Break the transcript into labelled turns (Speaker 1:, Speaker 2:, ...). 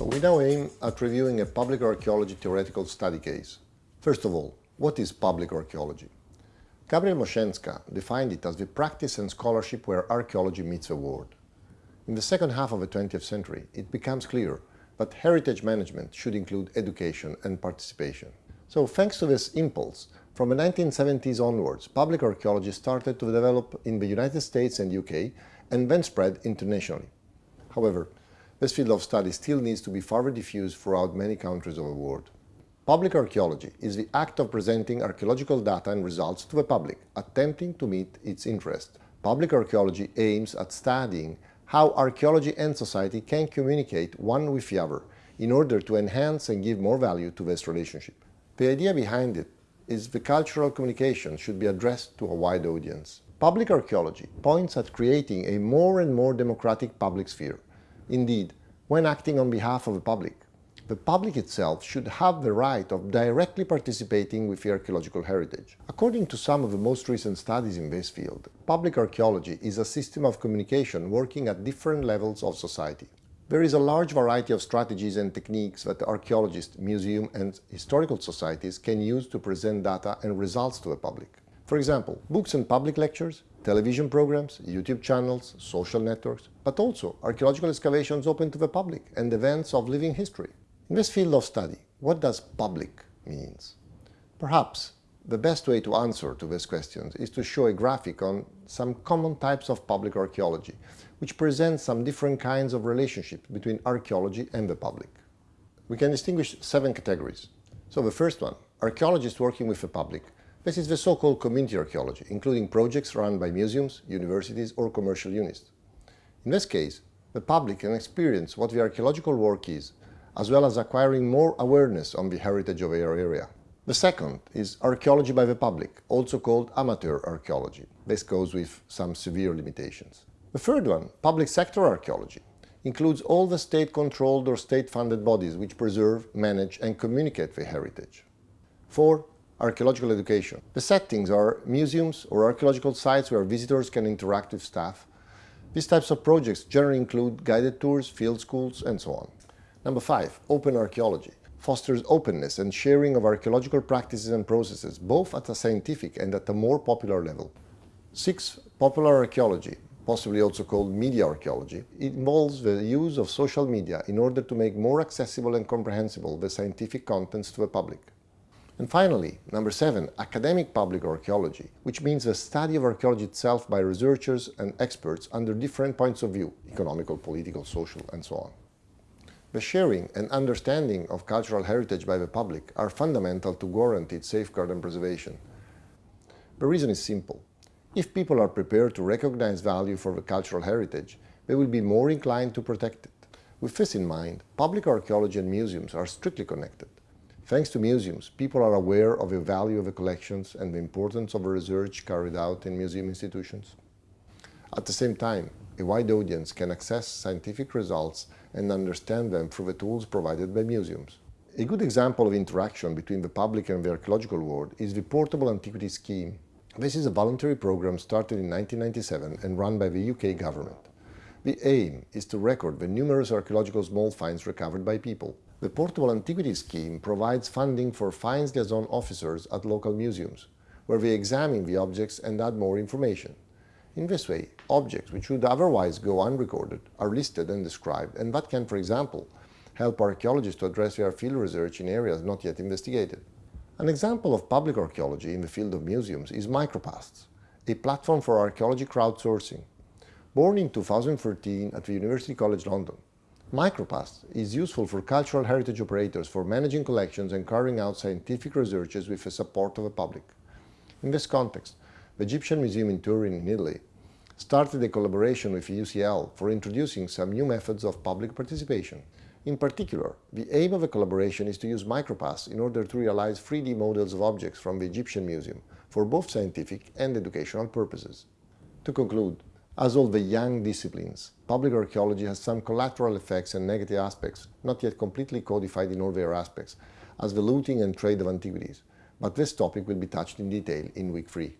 Speaker 1: We now aim at reviewing a public archaeology theoretical study case. First of all, what is public archaeology? Gabriel Moshenska defined it as the practice and scholarship where archaeology meets the world. In the second half of the 20th century, it becomes clear that heritage management should include education and participation. So thanks to this impulse, from the 1970s onwards, public archaeology started to develop in the United States and UK and then spread internationally. However, this field of study still needs to be further diffused throughout many countries of the world. Public archaeology is the act of presenting archaeological data and results to the public, attempting to meet its interest. Public archaeology aims at studying how archaeology and society can communicate one with the other in order to enhance and give more value to this relationship. The idea behind it is the cultural communication should be addressed to a wide audience. Public archaeology points at creating a more and more democratic public sphere. Indeed, when acting on behalf of the public, the public itself should have the right of directly participating with the archaeological heritage. According to some of the most recent studies in this field, public archaeology is a system of communication working at different levels of society. There is a large variety of strategies and techniques that archaeologists, museum and historical societies can use to present data and results to the public. For example, books and public lectures, television programs, YouTube channels, social networks, but also archaeological excavations open to the public and events of living history. In this field of study, what does public means? Perhaps the best way to answer to these questions is to show a graphic on some common types of public archaeology, which presents some different kinds of relationships between archaeology and the public. We can distinguish seven categories. So the first one, archaeologists working with the public. This is the so-called community archaeology, including projects run by museums, universities or commercial units. In this case, the public can experience what the archaeological work is as well as acquiring more awareness on the heritage of our area. The second is archaeology by the public, also called amateur archaeology. This goes with some severe limitations. The third one, public sector archaeology, includes all the state-controlled or state-funded bodies which preserve, manage and communicate the heritage. Four, archaeological education. The settings are museums or archaeological sites where visitors can interact with staff. These types of projects generally include guided tours, field schools and so on. Number five, open archaeology fosters openness and sharing of archaeological practices and processes, both at a scientific and at a more popular level. Six, popular archaeology, possibly also called media archaeology, involves the use of social media in order to make more accessible and comprehensible the scientific contents to the public. And finally, number seven, academic public archaeology, which means the study of archaeology itself by researchers and experts under different points of view, economical, political, social, and so on. The sharing and understanding of cultural heritage by the public are fundamental to guarantee its safeguard and preservation. The reason is simple. If people are prepared to recognize value for the cultural heritage, they will be more inclined to protect it. With this in mind, public archaeology and museums are strictly connected. Thanks to museums, people are aware of the value of the collections and the importance of the research carried out in museum institutions. At the same time, a wide audience can access scientific results and understand them through the tools provided by museums. A good example of interaction between the public and the archaeological world is the Portable Antiquities Scheme. This is a voluntary program started in 1997 and run by the UK government. The aim is to record the numerous archaeological small finds recovered by people. The Portable Antiquities Scheme provides funding for finds liaison officers at local museums, where they examine the objects and add more information. In this way, objects which would otherwise go unrecorded are listed and described, and that can, for example, help archaeologists to address their field research in areas not yet investigated. An example of public archaeology in the field of museums is Micropasts, a platform for archaeology crowdsourcing. Born in 2013 at the University College London, Micropast is useful for cultural heritage operators for managing collections and carrying out scientific researches with the support of the public. In this context, the Egyptian Museum in Turin in Italy started a collaboration with UCL for introducing some new methods of public participation. In particular, the aim of the collaboration is to use Micropasts in order to realize 3D models of objects from the Egyptian Museum for both scientific and educational purposes. To conclude, as all the young disciplines, public archaeology has some collateral effects and negative aspects, not yet completely codified in all their aspects, as the looting and trade of antiquities, but this topic will be touched in detail in week 3.